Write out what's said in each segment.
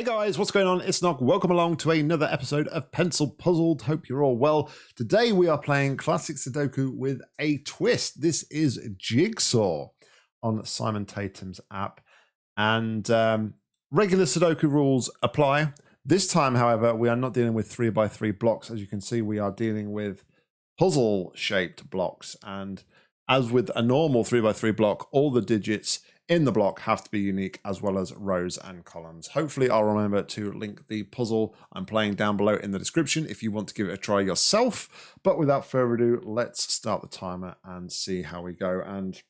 Hey guys, what's going on? It's Nock. Welcome along to another episode of Pencil Puzzled. Hope you're all well. Today we are playing classic Sudoku with a twist. This is Jigsaw on Simon Tatham's app. And um, regular Sudoku rules apply. This time, however, we are not dealing with three by three blocks. As you can see, we are dealing with puzzle shaped blocks. And as with a normal three by three block, all the digits in the block have to be unique as well as rows and columns. Hopefully I'll remember to link the puzzle I'm playing down below in the description if you want to give it a try yourself. But without further ado, let's start the timer and see how we go. And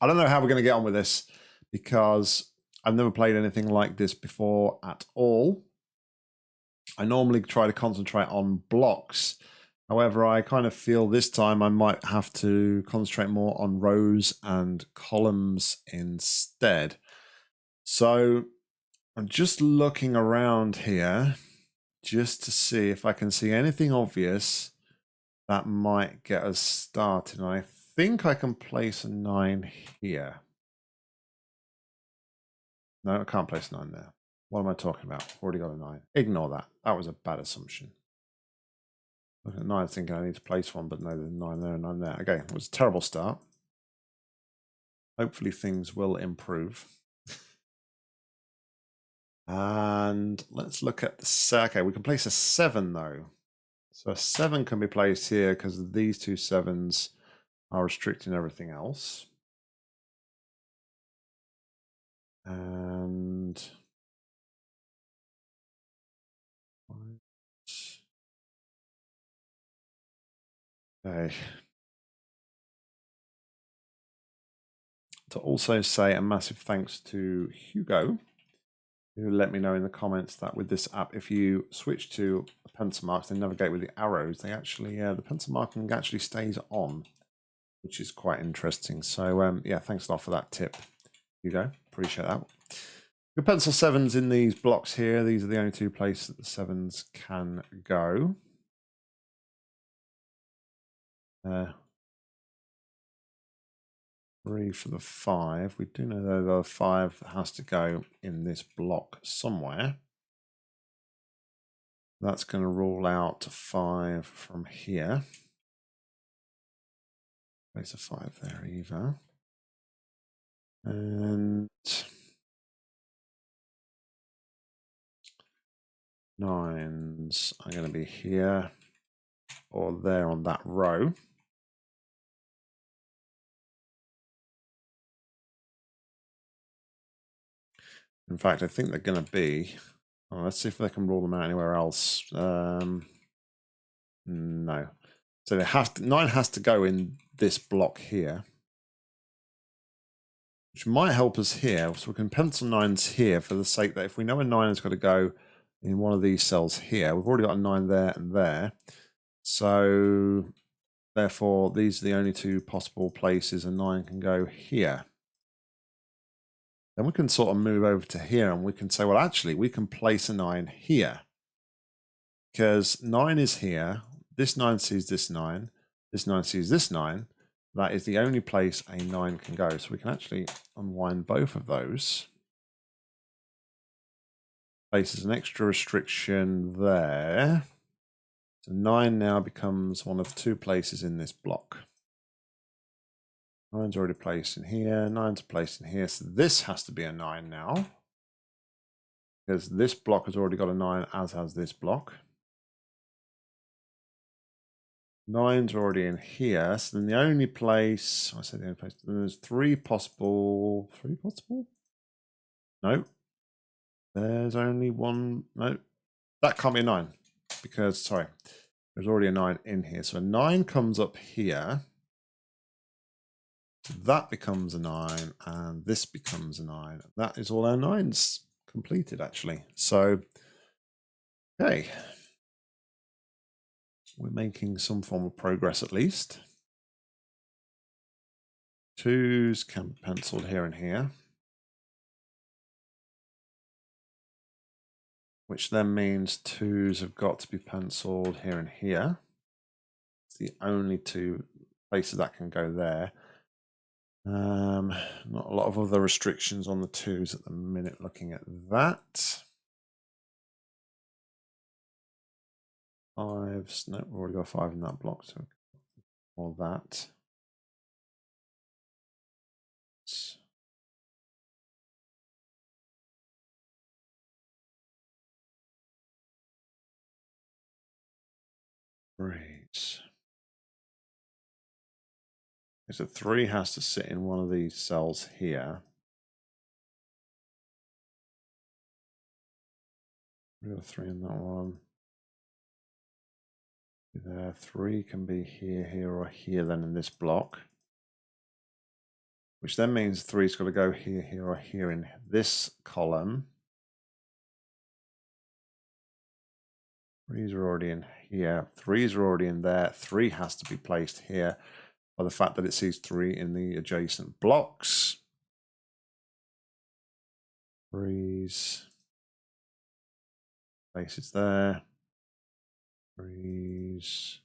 I don't know how we're going to get on with this because I've never played anything like this before at all. I normally try to concentrate on blocks However, I kind of feel this time I might have to concentrate more on rows and columns instead. So I'm just looking around here just to see if I can see anything obvious that might get us started. And I think I can place a nine here. No, I can't place a nine there. What am I talking about? Already got a nine. Ignore that. That was a bad assumption. Looking at nine, thinking I need to place one, but no, there's nine there and nine there. Okay, it was a terrible start. Hopefully things will improve. and let's look at the set. Okay, we can place a seven though. So a seven can be placed here because these two sevens are restricting everything else. And To also say a massive thanks to Hugo, who let me know in the comments that with this app, if you switch to pencil marks and navigate with the arrows, they actually uh, the pencil marking actually stays on, which is quite interesting. So um, yeah, thanks a lot for that tip, Hugo. Appreciate that. Your pencil sevens in these blocks here. These are the only two places that the sevens can go. Uh, three for the five. We do know though the five has to go in this block somewhere. That's going to rule out five from here. Place a five there, either. And nines are going to be here or there on that row. In fact, I think they're going to be. Oh, let's see if they can rule them out anywhere else. Um, no. So it has to, nine has to go in this block here, which might help us here. So we can pencil nines here for the sake that if we know a nine has got to go in one of these cells here, we've already got a nine there and there. So therefore, these are the only two possible places a nine can go here. Then we can sort of move over to here and we can say, well, actually, we can place a 9 here. Because 9 is here. This 9 sees this 9. This 9 sees this 9. That is the only place a 9 can go. So we can actually unwind both of those. Places an extra restriction there. So 9 now becomes one of two places in this block. Nine's already placed in here. Nine's placed in here. So this has to be a nine now. Because this block has already got a nine, as has this block. Nine's already in here. So then the only place, I said the only place, there's three possible, three possible? No. There's only one, no. That can't be a nine. Because, sorry, there's already a nine in here. So a nine comes up here. That becomes a 9, and this becomes a 9. That is all our 9s completed, actually. So, okay. We're making some form of progress at least. Twos can be penciled here and here. Which then means twos have got to be penciled here and here. It's the only two places that can go there. Um, not a lot of other restrictions on the twos at the minute looking at that. Fives, no, we've already got five in that block, so all that. Great. So three has to sit in one of these cells here. We got three in that one. There, three can be here, here, or here then in this block. Which then means three's got to go here, here, or here in this column. Threes are already in here. Threes are already in there. Three has to be placed here by the fact that it sees three in the adjacent blocks. Threes. Places there. Threes.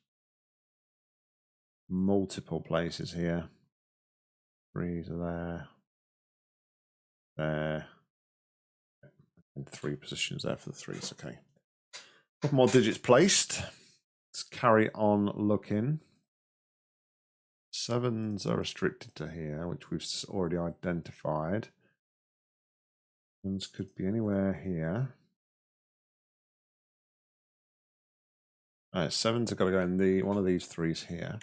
Multiple places here. Threes are there. There. And three positions there for the threes. Okay. A Couple more digits placed. Let's carry on looking. Sevens are restricted to here, which we've already identified. Sevens could be anywhere here. All right, sevens are got to go in the one of these threes here.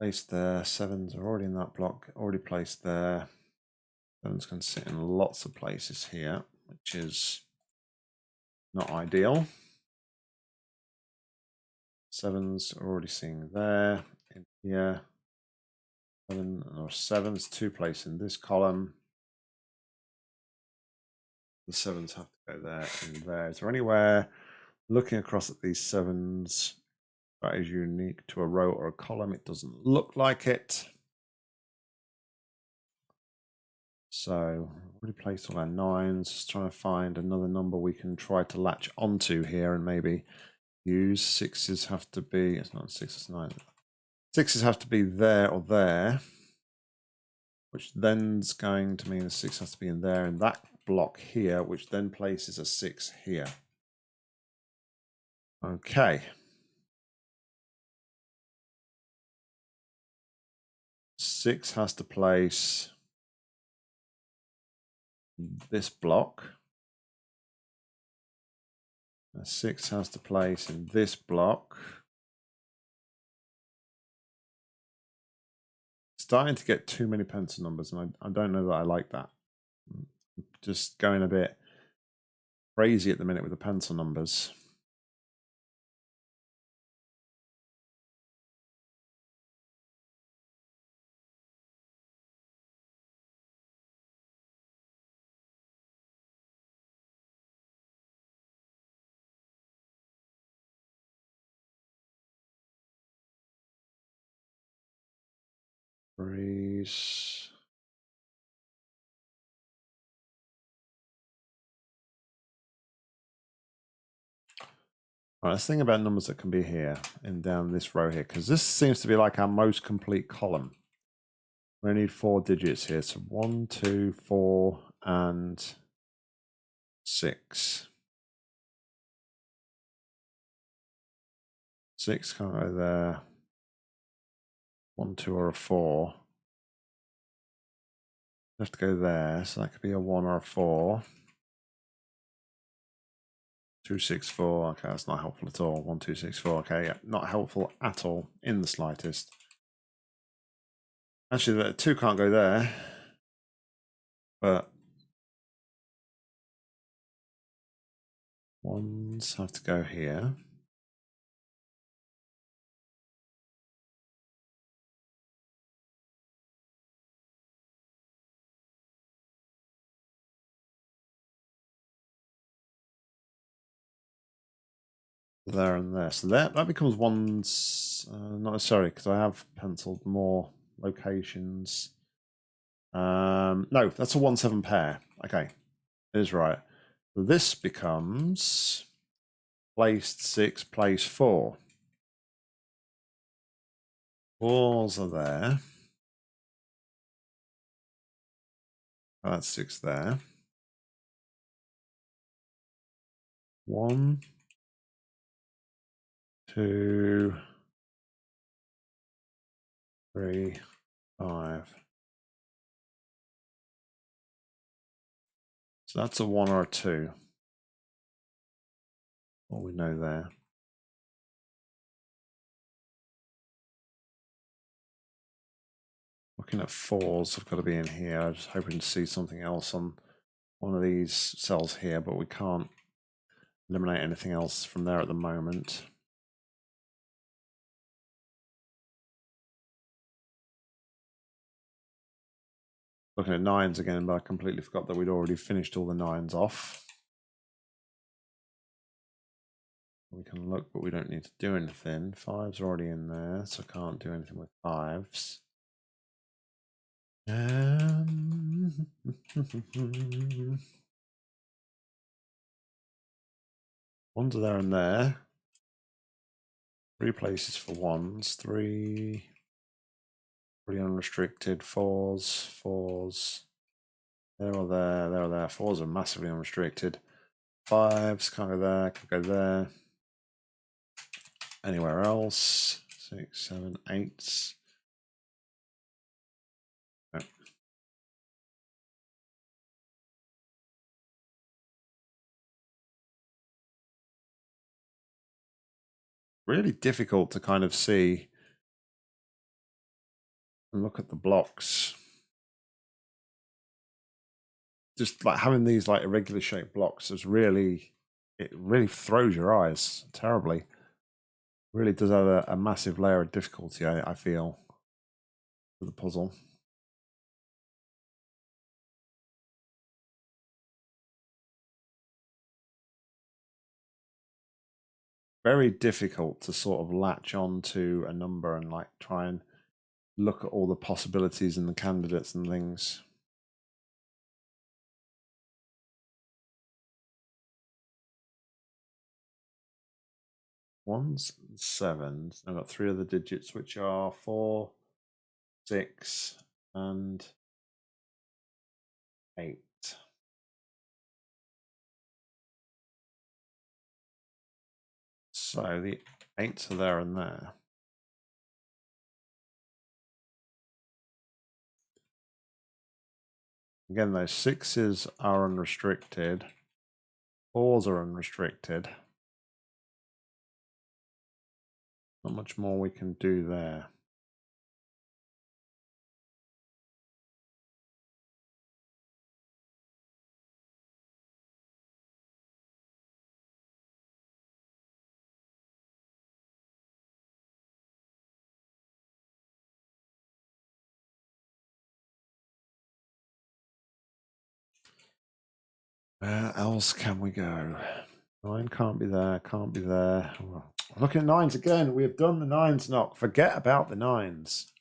Placed there. Sevens are already in that block, already placed there. Sevens can sit in lots of places here, which is not ideal. Sevens are already seeing there, here. Seven or sevens, two place in this column. The sevens have to go there and there. Is there anywhere looking across at these sevens that is unique to a row or a column? It doesn't look like it. So already placed all our nines, just trying to find another number we can try to latch onto here and maybe use. Sixes have to be, it's not sixes, nine. Sixes have to be there or there, which then's going to mean a six has to be in there in that block here, which then places a six here. Okay. Six has to place this block. A six has to place in this block. Starting to get too many pencil numbers, and I, I don't know that I like that. Mm, just going a bit crazy at the minute with the pencil numbers. Breeze. All right, let's think about numbers that can be here and down this row here, because this seems to be like our most complete column. We need four digits here. So one, two, four, and six. Six can't go there one, two, or a four. have to go there, so that could be a one or a four. Two, six, four. Okay, that's not helpful at all. One, two, six, four. Okay, yeah, not helpful at all in the slightest. Actually, the two can't go there, but ones have to go here. There and there. So that, that becomes one, uh, not necessarily, because I have penciled more locations. Um, no, that's a 1-7 pair. Okay, it is right. This becomes placed 6, place 4. Walls are there. That's 6 there. One, two, three, five. So that's a one or a two. What we know there. Looking at fours, I've got to be in here. I'm just hoping to see something else on one of these cells here, but we can't eliminate anything else from there at the moment. Looking at nines again, but I completely forgot that we'd already finished all the nines off. We can look, but we don't need to do anything. Fives are already in there, so I can't do anything with fives. Um, ones are there and there. Three places for ones, three pretty unrestricted, fours, fours. There or there, there or there. Fours are massively unrestricted. Fives can't go there, can go there. Anywhere else? Six, seven, eights. really difficult to kind of see and look at the blocks. Just like having these like irregular shaped blocks is really, it really throws your eyes terribly. Really does add a, a massive layer of difficulty, I, I feel, to the puzzle. very difficult to sort of latch on to a number and like try and look at all the possibilities and the candidates and things. Ones, and sevens. I've got three other digits, which are four, six, and eight. So the eights are there and there. Again, those sixes are unrestricted. Fours are unrestricted. Not much more we can do there. Where else can we go? Nine can't be there, can't be there. Look at nines again. We have done the nines knock. Forget about the nines.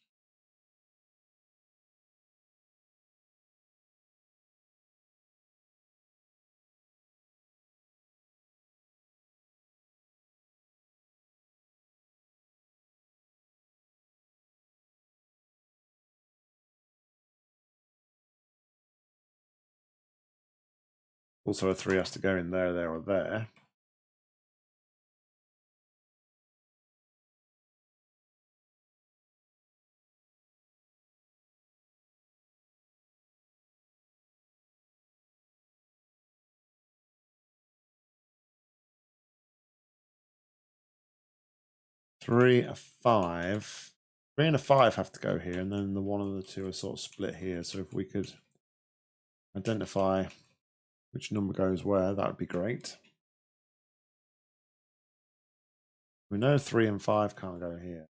Also, a three has to go in there, there, or there. Three, a five. Three and a five have to go here, and then the one and the two are sort of split here. So if we could identify which number goes where, that would be great. We know three and five can't go here.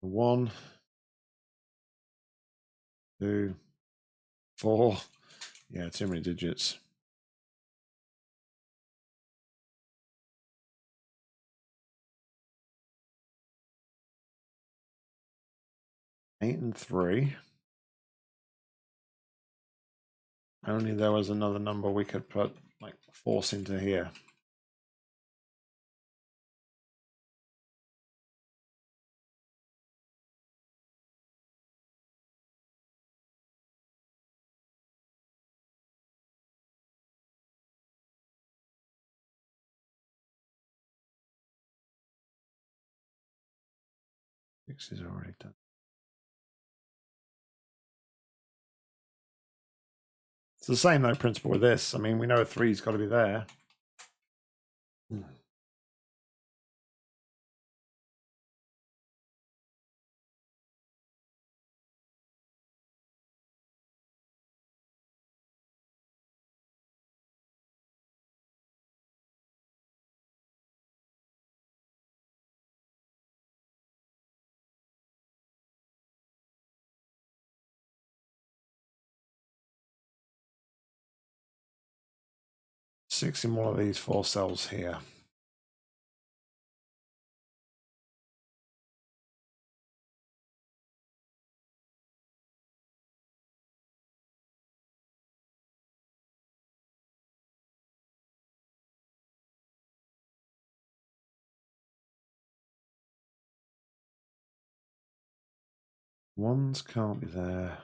One, two, four. Yeah, too many digits. Eight and three. Only there was another number we could put like force into here. Six is already done. It's the same though principle with this. I mean, we know a three's got to be there. Hmm. Six in one of these four cells here. Ones can't be there.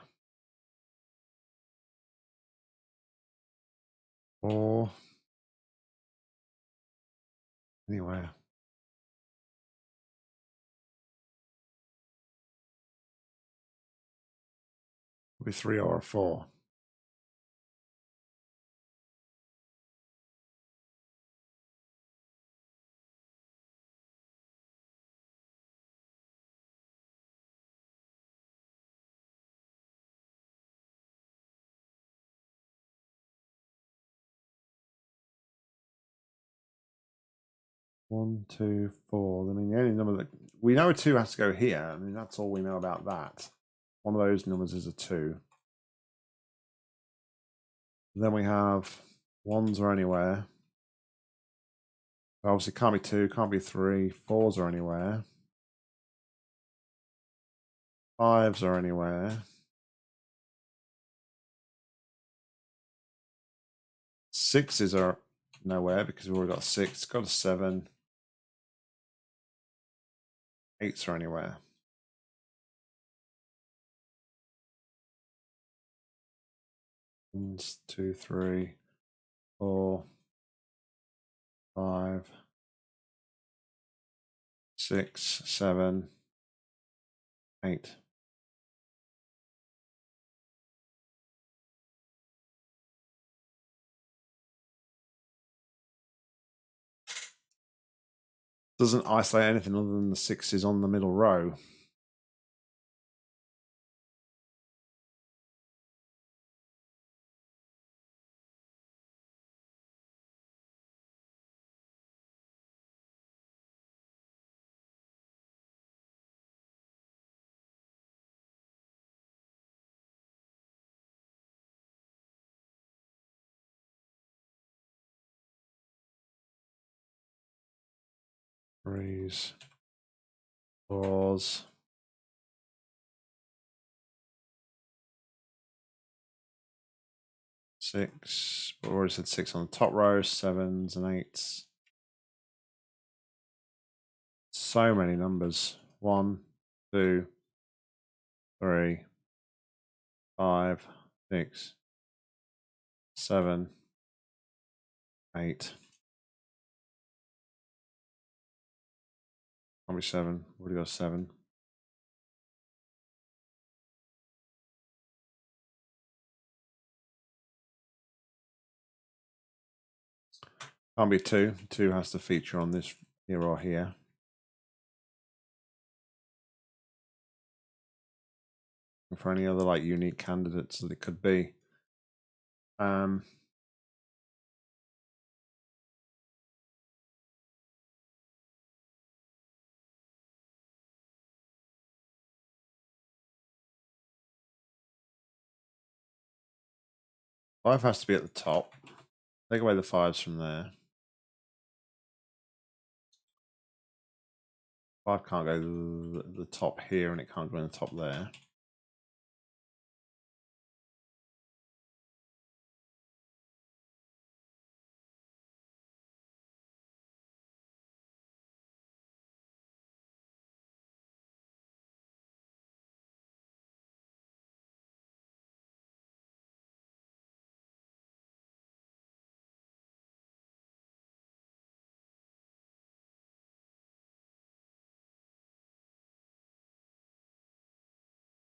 Four. Anywhere. Be three or four. One, two, four. I mean, the only number that we know a two has to go here. I mean, that's all we know about that. One of those numbers is a two. Then we have ones are anywhere. Obviously, can't be two, can't be three. Fours are anywhere. Fives are anywhere. Sixes are nowhere because we've already got six. Got a seven. Eights are anywhere. One, two, three, four, five, six, seven, eight. Doesn't isolate anything other than the sixes on the middle row. Threes, fours. Six, we already said six on the top row, sevens and eights. So many numbers. One, two, three, five, six, seven, eight. Probably seven. Already got seven. Can't be two. Two has to feature on this here or here. And for any other like unique candidates that it could be. Um, Five has to be at the top. Take away the fives from there. Five can't go to the, the top here and it can't go in the top there.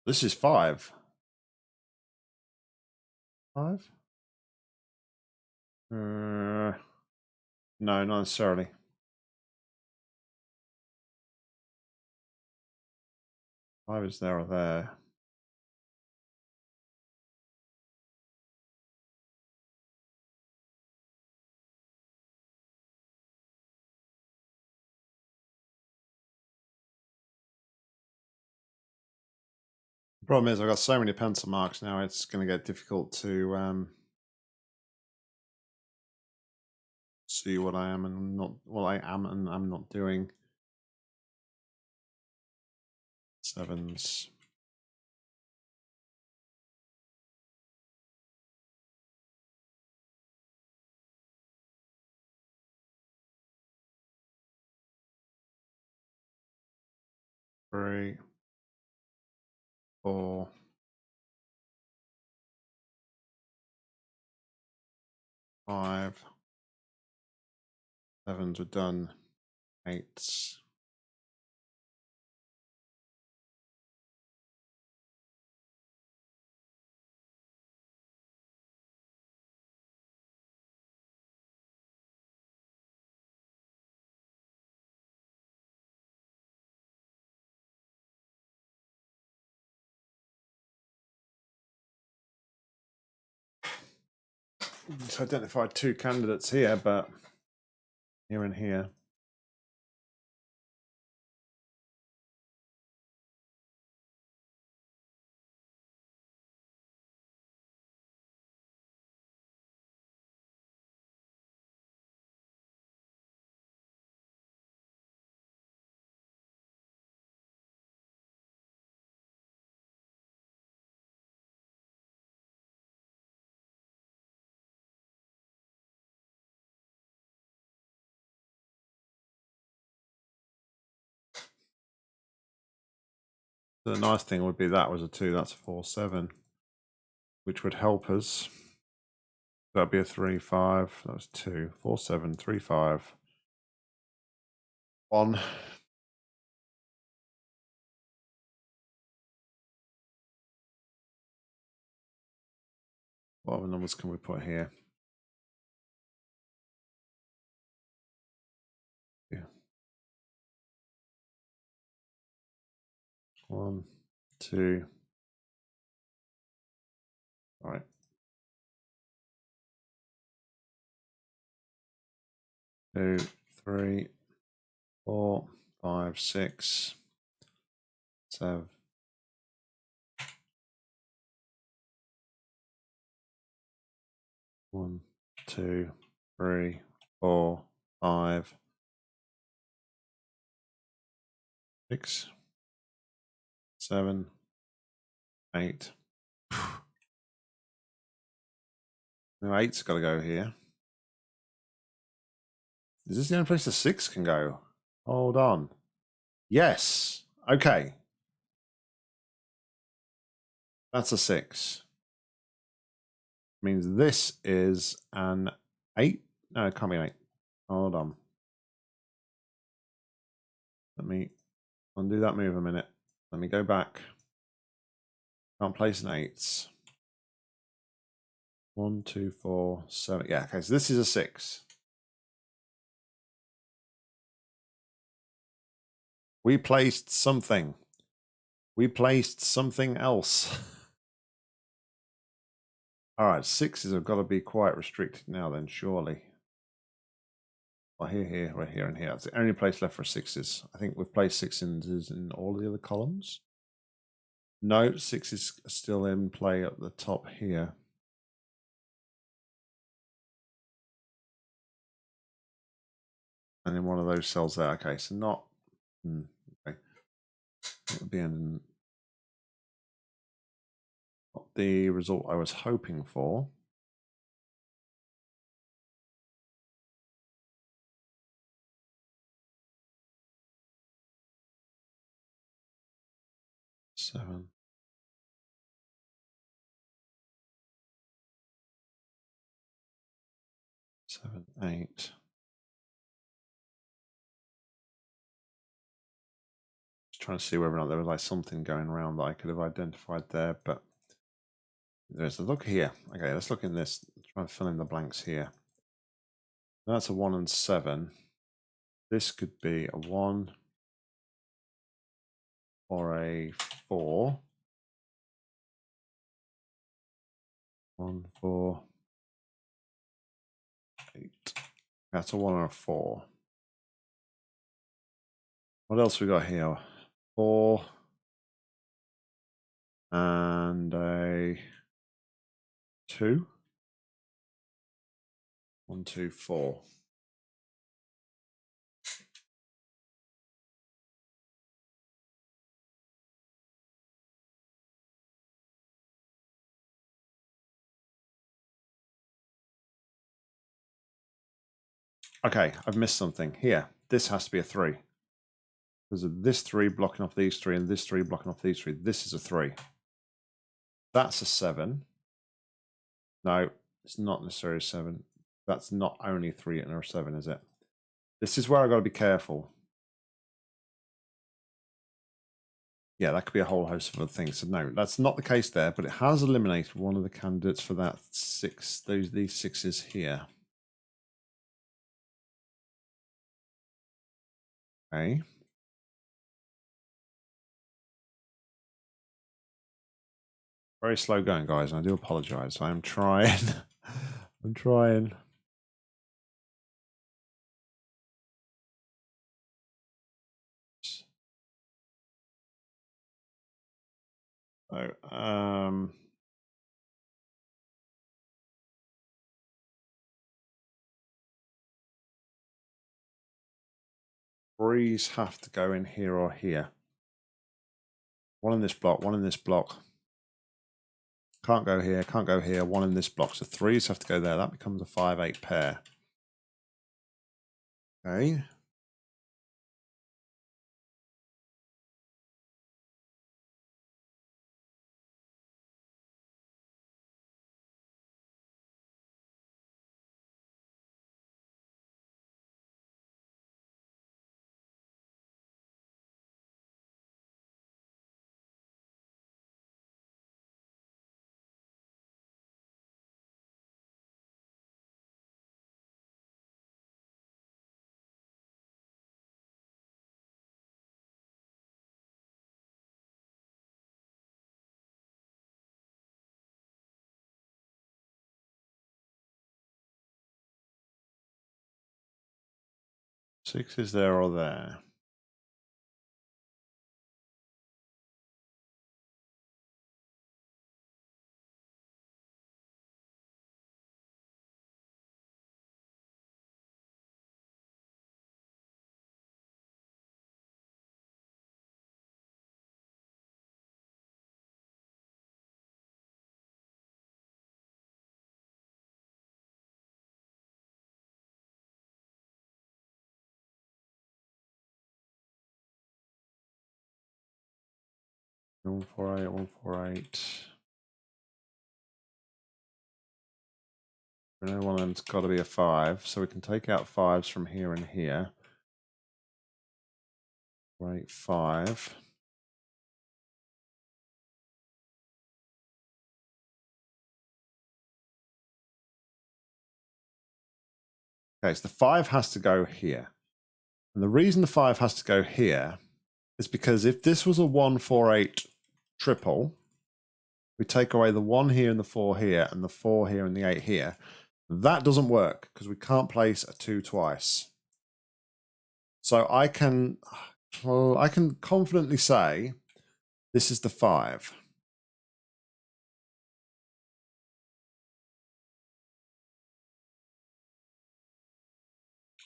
This is five. Five? Uh, no, not necessarily. Five is there or there. The problem is I've got so many pencil marks now, it's going to get difficult to um, see what I am and not what I am and I'm not doing. Sevens. Three four, five, sevens are done, eights. Identified two candidates here, but here and here. The nice thing would be that was a two, that's a four, seven, which would help us. That'd be a three, five. That was two, four, seven, three, five, one. What other numbers can we put here? One, two. All right. Two, three, four, five, six, seven. One, two, three, four, five, six seven, eight. No, eight's got to go here. Is this the only place the six can go? Hold on. Yes. Okay. That's a six. Means this is an eight. No, it can't be an eight. Hold on. Let me undo that move a minute. Let me go back. Can't place an eights. One, two, four, seven. Yeah, okay, so this is a six. We placed something. We placed something else. All right, sixes have got to be quite restricted now then, surely. Well, here, here, right here, and here. It's the only place left for sixes. I think we've placed sixes in all the other columns. No, six is still in play at the top here. And in one of those cells there. Okay, so not. Hmm, okay. It would be in, not the result I was hoping for. Seven. Seven, eight. trying to see whether or not there was like something going around that I could have identified there, but there's a look here. Okay, let's look in this. Try and fill in the blanks here. That's a one and seven. This could be a one or a four. One, four, eight. That's a one or a four. What else we got here? Four and a two. One, two, four. Okay, I've missed something. Here, this has to be a three. There's a, this three blocking off these three and this three blocking off these three. This is a three. That's a seven. No, it's not necessarily a seven. That's not only three and a seven, is it? This is where I've got to be careful. Yeah, that could be a whole host of other things. So no, that's not the case there, but it has eliminated one of the candidates for that six, those these sixes here. Okay. Very slow going, guys. I do apologize. I'm trying. I'm trying. So, um, threes have to go in here or here. One in this block, one in this block. Can't go here, can't go here. One in this block. So threes have to go there. That becomes a 5-8 pair. Okay. Six is there or there. One four eight, one four eight. We know one of them's got to be a five, so we can take out fives from here and here. Right, five. Okay, so the five has to go here. And the reason the five has to go here is because if this was a one, four, eight triple, we take away the one here and the four here and the four here and the eight here. That doesn't work because we can't place a two twice. So I can, I can confidently say this is the five.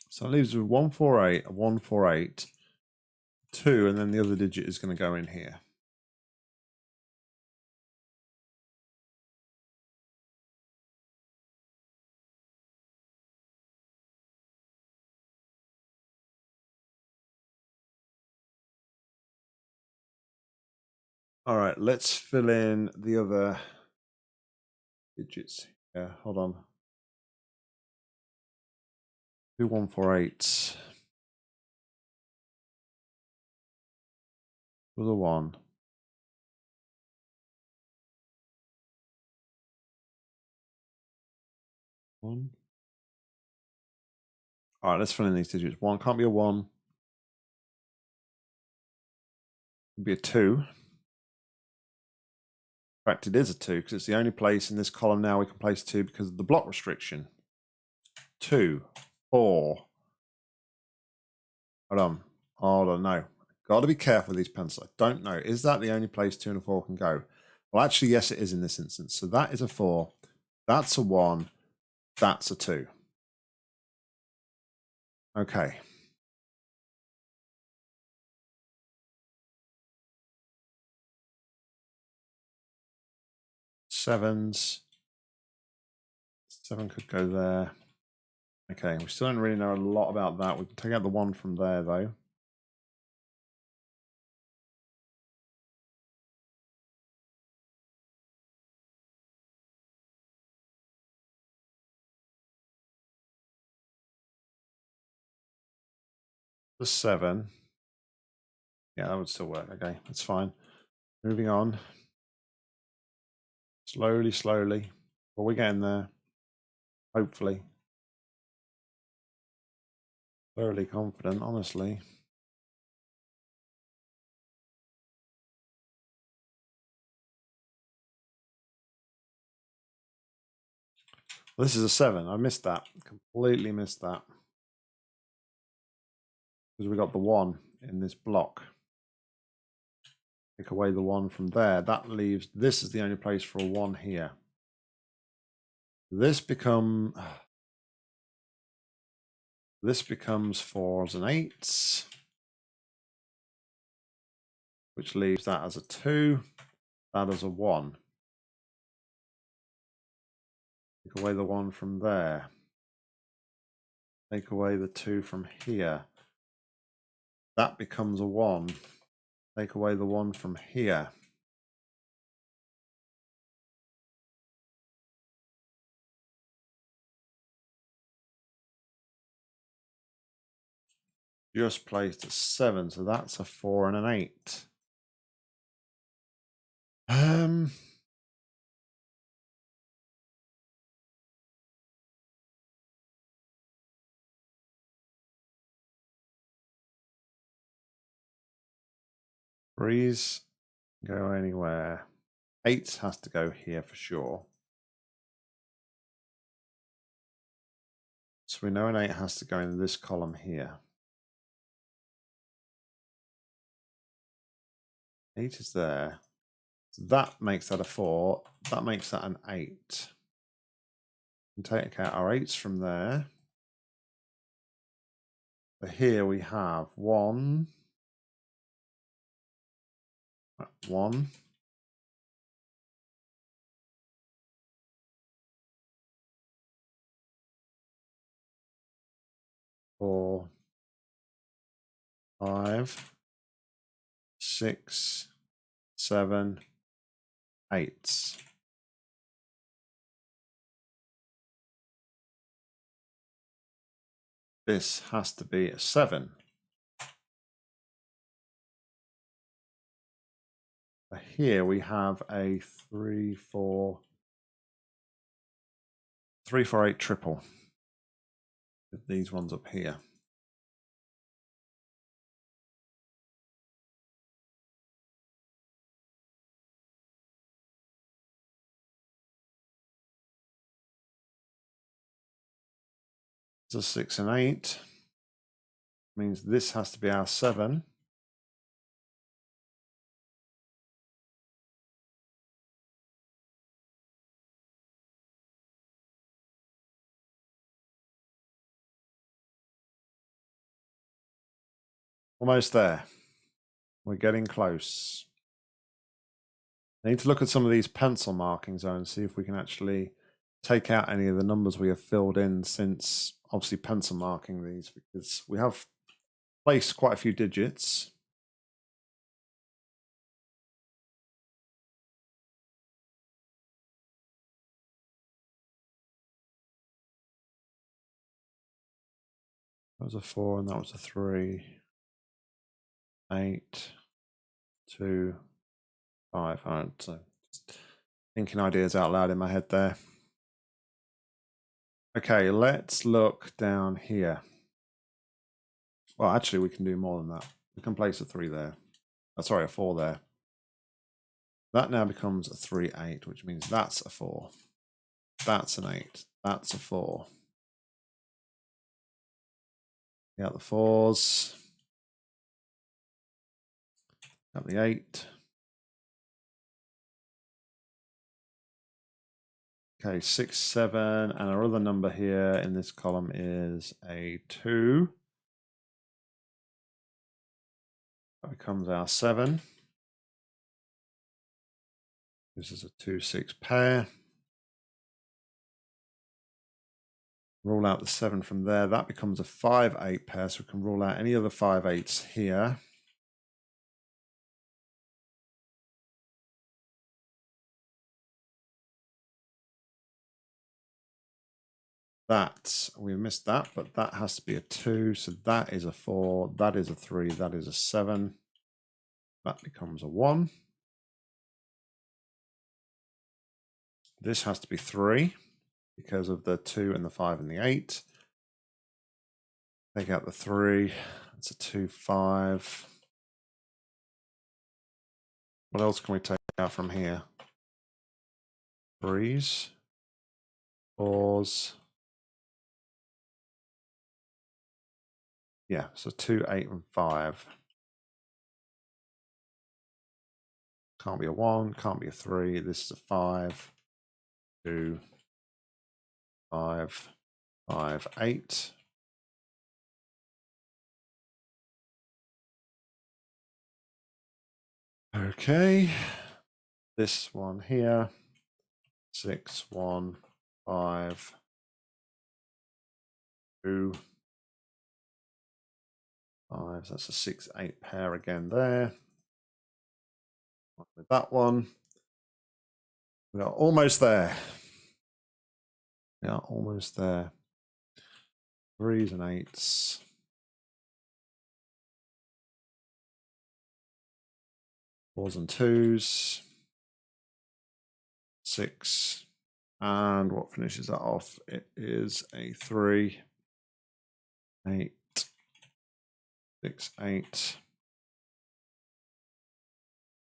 So it leaves with 148, 148, 2, and then the other digit is going to go in here. All right, let's fill in the other digits. Yeah, hold on. Two one four eight. was a one. One. All right, let's fill in these digits. One can't be a one. It'd be a two. In fact, it is a two because it's the only place in this column now we can place two because of the block restriction. Two, four. Hold on. Hold on. No. Got to be careful with these pencils. I don't know. Is that the only place two and a four can go? Well, actually, yes, it is in this instance. So that is a four. That's a one. That's a two. Okay. Sevens. Seven could go there. Okay, we still don't really know a lot about that. We can take out the one from there, though. The seven. Yeah, that would still work. Okay, that's fine. Moving on. Slowly, slowly. But we're getting there. Hopefully. Fairly confident, honestly. This is a seven. I missed that. Completely missed that. Because we got the one in this block. Take away the one from there. That leaves, this is the only place for a one here. This become, this becomes fours and eights. Which leaves that as a two, that as a one. Take away the one from there. Take away the two from here. That becomes a one. Take away the one from here. Just placed a seven, so that's a four and an eight. Um, Threes go anywhere. Eights has to go here for sure. So we know an eight has to go in this column here. Eight is there. So that makes that a four. That makes that an eight. And take out our eights from there. So here we have one, one. Four, five, six, seven, eight. This has to be a seven. Here we have a three, four, three, four, eight triple. With these ones up here. So six and eight means this has to be our seven. Almost there. We're getting close. I need to look at some of these pencil markings though and see if we can actually take out any of the numbers we have filled in since obviously pencil marking these because we have placed quite a few digits. That was a four and that was a three eight, two, five. All right, so thinking ideas out loud in my head there. Okay, let's look down here. Well, actually, we can do more than that. We can place a three there. Oh, sorry, a four there. That now becomes a three, eight, which means that's a four. That's an eight. That's a four. Got the fours. The eight. Okay, six, seven, and our other number here in this column is a two. That becomes our seven. This is a two, six pair. Rule out the seven from there. That becomes a five, eight pair. So we can rule out any other five eights here. That, we missed that, but that has to be a two. So that is a four, that is a three, that is a seven. That becomes a one. This has to be three because of the two and the five and the eight. Take out the three. It's a two, five. What else can we take out from here? Threes, fours. Yeah, so two, eight, and five. Can't be a one, can't be a three. This is a five, two, five, five, eight. Okay, this one here, six, one, five, two, So that's a six, eight pair again there. With that one, we are almost there. We are almost there. Threes and eights. Fours and twos. Six. And what finishes that off? It is a three, eight, six, eight.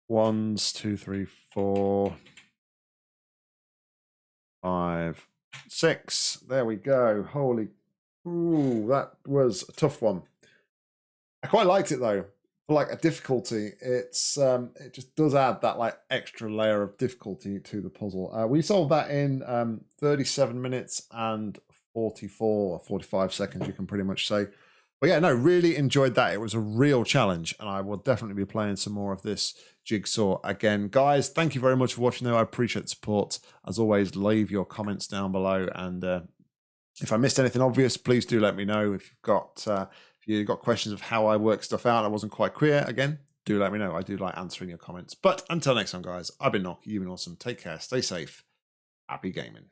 Ones, two, three, four, five, Six. There we go. Holy. Ooh, that was a tough one. I quite liked it though. For like a difficulty, it's um, it just does add that like extra layer of difficulty to the puzzle. Uh, we solved that in um, 37 minutes and 44 or 45 seconds, you can pretty much say. But yeah, no, really enjoyed that. It was a real challenge, and I will definitely be playing some more of this Jigsaw again. Guys, thank you very much for watching, though. I appreciate the support. As always, leave your comments down below, and uh, if I missed anything obvious, please do let me know. If you've got uh, if you've got questions of how I work stuff out, I wasn't quite clear. Again, do let me know. I do like answering your comments. But until next time, guys, I've been Nock. You've been awesome. Take care. Stay safe. Happy gaming.